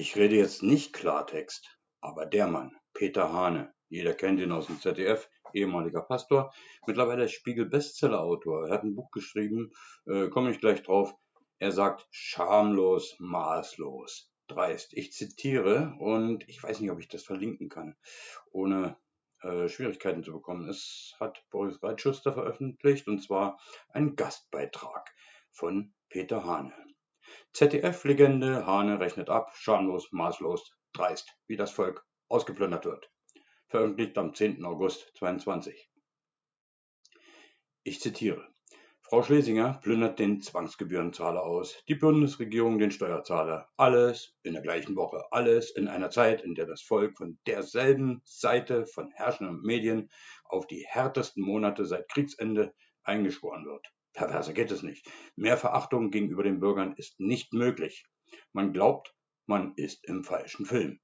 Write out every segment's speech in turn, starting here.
Ich rede jetzt nicht Klartext, aber der Mann, Peter Hane, jeder kennt ihn aus dem ZDF, ehemaliger Pastor, mittlerweile Spiegel-Bestseller-Autor. Er hat ein Buch geschrieben, äh, komme ich gleich drauf. Er sagt schamlos, maßlos, dreist. Ich zitiere und ich weiß nicht, ob ich das verlinken kann, ohne äh, Schwierigkeiten zu bekommen. Es hat Boris Reitschuster veröffentlicht und zwar ein Gastbeitrag von Peter Hane. ZDF-Legende Hane rechnet ab, schamlos, maßlos, dreist, wie das Volk ausgeplündert wird. Veröffentlicht am 10. August 22. Ich zitiere. Frau Schlesinger plündert den Zwangsgebührenzahler aus, die Bundesregierung den Steuerzahler. Alles in der gleichen Woche, alles in einer Zeit, in der das Volk von derselben Seite von herrschenden Medien auf die härtesten Monate seit Kriegsende eingeschworen wird. Perverser geht es nicht. Mehr Verachtung gegenüber den Bürgern ist nicht möglich. Man glaubt, man ist im falschen Film.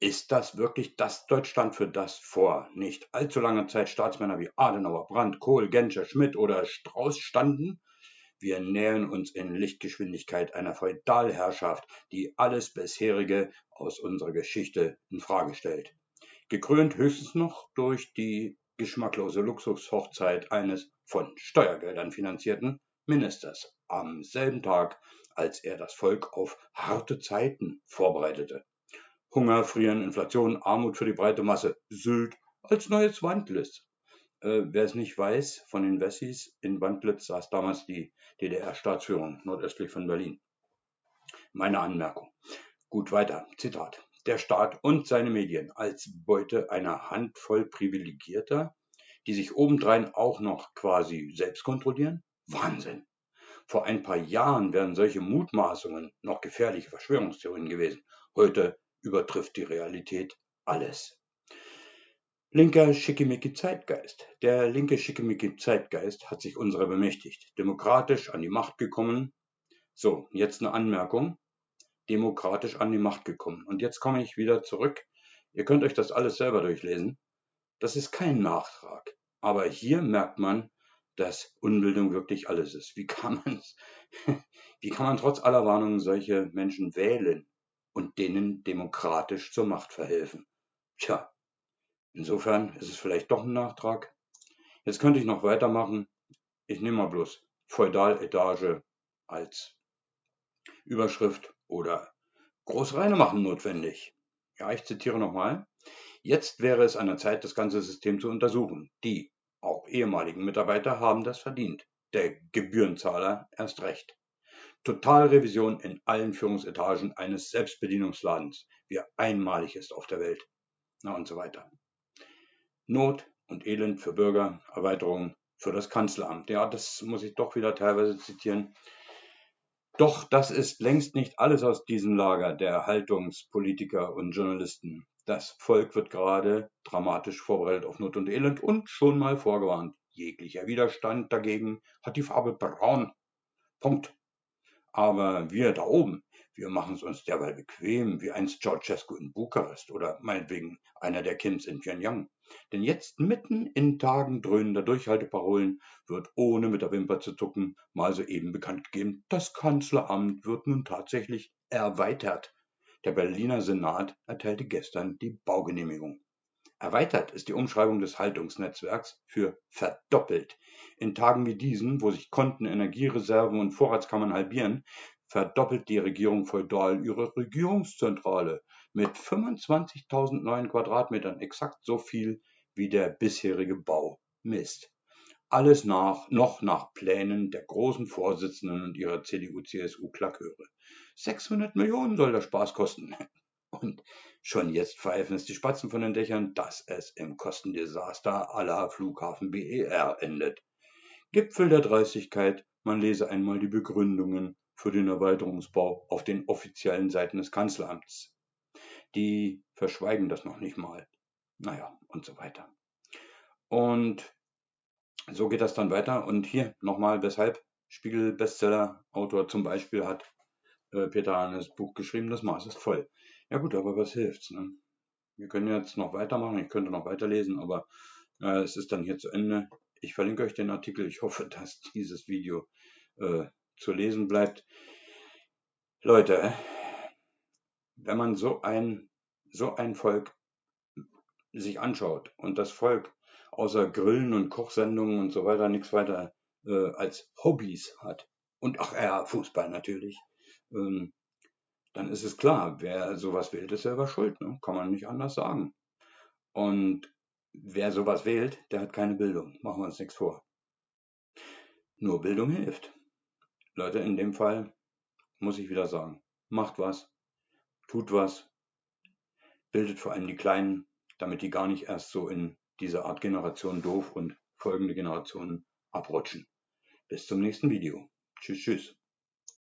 Ist das wirklich das Deutschland, für das vor nicht allzu langer Zeit Staatsmänner wie Adenauer, Brandt, Kohl, Genscher, Schmidt oder Strauß standen? Wir nähern uns in Lichtgeschwindigkeit einer Feudalherrschaft, die alles bisherige aus unserer Geschichte in Frage stellt. Gekrönt höchstens noch durch die geschmacklose Luxushochzeit eines von Steuergeldern finanzierten Ministers am selben Tag, als er das Volk auf harte Zeiten vorbereitete. Hunger, Frieren, Inflation, Armut für die breite Masse, Sylt als neues Wandlitz. Äh, wer es nicht weiß, von den Wessis in Wandlitz saß damals die DDR-Staatsführung nordöstlich von Berlin. Meine Anmerkung. Gut weiter. Zitat der Staat und seine Medien als Beute einer Handvoll Privilegierter, die sich obendrein auch noch quasi selbst kontrollieren? Wahnsinn! Vor ein paar Jahren wären solche Mutmaßungen noch gefährliche Verschwörungstheorien gewesen. Heute übertrifft die Realität alles. Linker Schickimicki-Zeitgeist. Der linke Schickimicki-Zeitgeist hat sich unserer bemächtigt, demokratisch an die Macht gekommen. So, jetzt eine Anmerkung demokratisch an die Macht gekommen. Und jetzt komme ich wieder zurück. Ihr könnt euch das alles selber durchlesen. Das ist kein Nachtrag. Aber hier merkt man, dass Unbildung wirklich alles ist. Wie kann man, wie kann man trotz aller Warnungen solche Menschen wählen und denen demokratisch zur Macht verhelfen? Tja, insofern ist es vielleicht doch ein Nachtrag. Jetzt könnte ich noch weitermachen. Ich nehme mal bloß Feudaletage als Überschrift oder Großreine machen notwendig. Ja, ich zitiere nochmal. Jetzt wäre es an der Zeit, das ganze System zu untersuchen. Die, auch ehemaligen Mitarbeiter, haben das verdient. Der Gebührenzahler erst recht. Totalrevision in allen Führungsetagen eines Selbstbedienungsladens, wie er einmalig ist auf der Welt. Na und so weiter. Not und Elend für Bürger, Erweiterung für das Kanzleramt. Ja, das muss ich doch wieder teilweise zitieren. Doch das ist längst nicht alles aus diesem Lager der Haltungspolitiker und Journalisten. Das Volk wird gerade dramatisch vorbereitet auf Not und Elend und schon mal vorgewarnt. Jeglicher Widerstand dagegen hat die Farbe braun. Punkt. Aber wir da oben, wir machen es uns derweil bequem, wie einst Ceausescu in Bukarest oder meinetwegen einer der Kims in Pyongyang. Denn jetzt mitten in Tagen dröhnender Durchhalteparolen wird ohne mit der Wimper zu zucken mal soeben bekannt gegeben, das Kanzleramt wird nun tatsächlich erweitert. Der Berliner Senat erteilte gestern die Baugenehmigung. Erweitert ist die Umschreibung des Haltungsnetzwerks für verdoppelt. In Tagen wie diesen, wo sich Konten, Energiereserven und Vorratskammern halbieren, verdoppelt die Regierung feudal ihre Regierungszentrale mit 25.000 neuen Quadratmetern, exakt so viel wie der bisherige Bau misst. Alles nach, noch nach Plänen der großen Vorsitzenden und ihrer CDU-CSU-Klaköre. 600 Millionen soll der Spaß kosten. Und schon jetzt pfeifen es die Spatzen von den Dächern, dass es im Kostendesaster aller Flughafen BER endet. Gipfel der Dreistigkeit, man lese einmal die Begründungen für den Erweiterungsbau auf den offiziellen Seiten des Kanzleramts. Die verschweigen das noch nicht mal. Naja, und so weiter. Und so geht das dann weiter. Und hier nochmal, weshalb Spiegel-Bestseller-Autor zum Beispiel hat äh, Peter Hannes Buch geschrieben, das Maß ist voll. Ja gut, aber was hilft's? Ne? Wir können jetzt noch weitermachen, ich könnte noch weiterlesen, aber äh, es ist dann hier zu Ende. Ich verlinke euch den Artikel. Ich hoffe, dass dieses Video äh, zu lesen bleibt. Leute, wenn man so ein, so ein Volk sich anschaut und das Volk außer Grillen und Kochsendungen und so weiter nichts weiter äh, als Hobbys hat und ach ja, Fußball natürlich, ähm, dann ist es klar, wer sowas wählt, ist selber schuld. Ne? Kann man nicht anders sagen. Und wer sowas wählt, der hat keine Bildung. Machen wir uns nichts vor. Nur Bildung hilft. Leute, in dem Fall muss ich wieder sagen, macht was, tut was, bildet vor allem die Kleinen, damit die gar nicht erst so in diese Art Generation doof und folgende Generationen abrutschen. Bis zum nächsten Video. Tschüss, tschüss.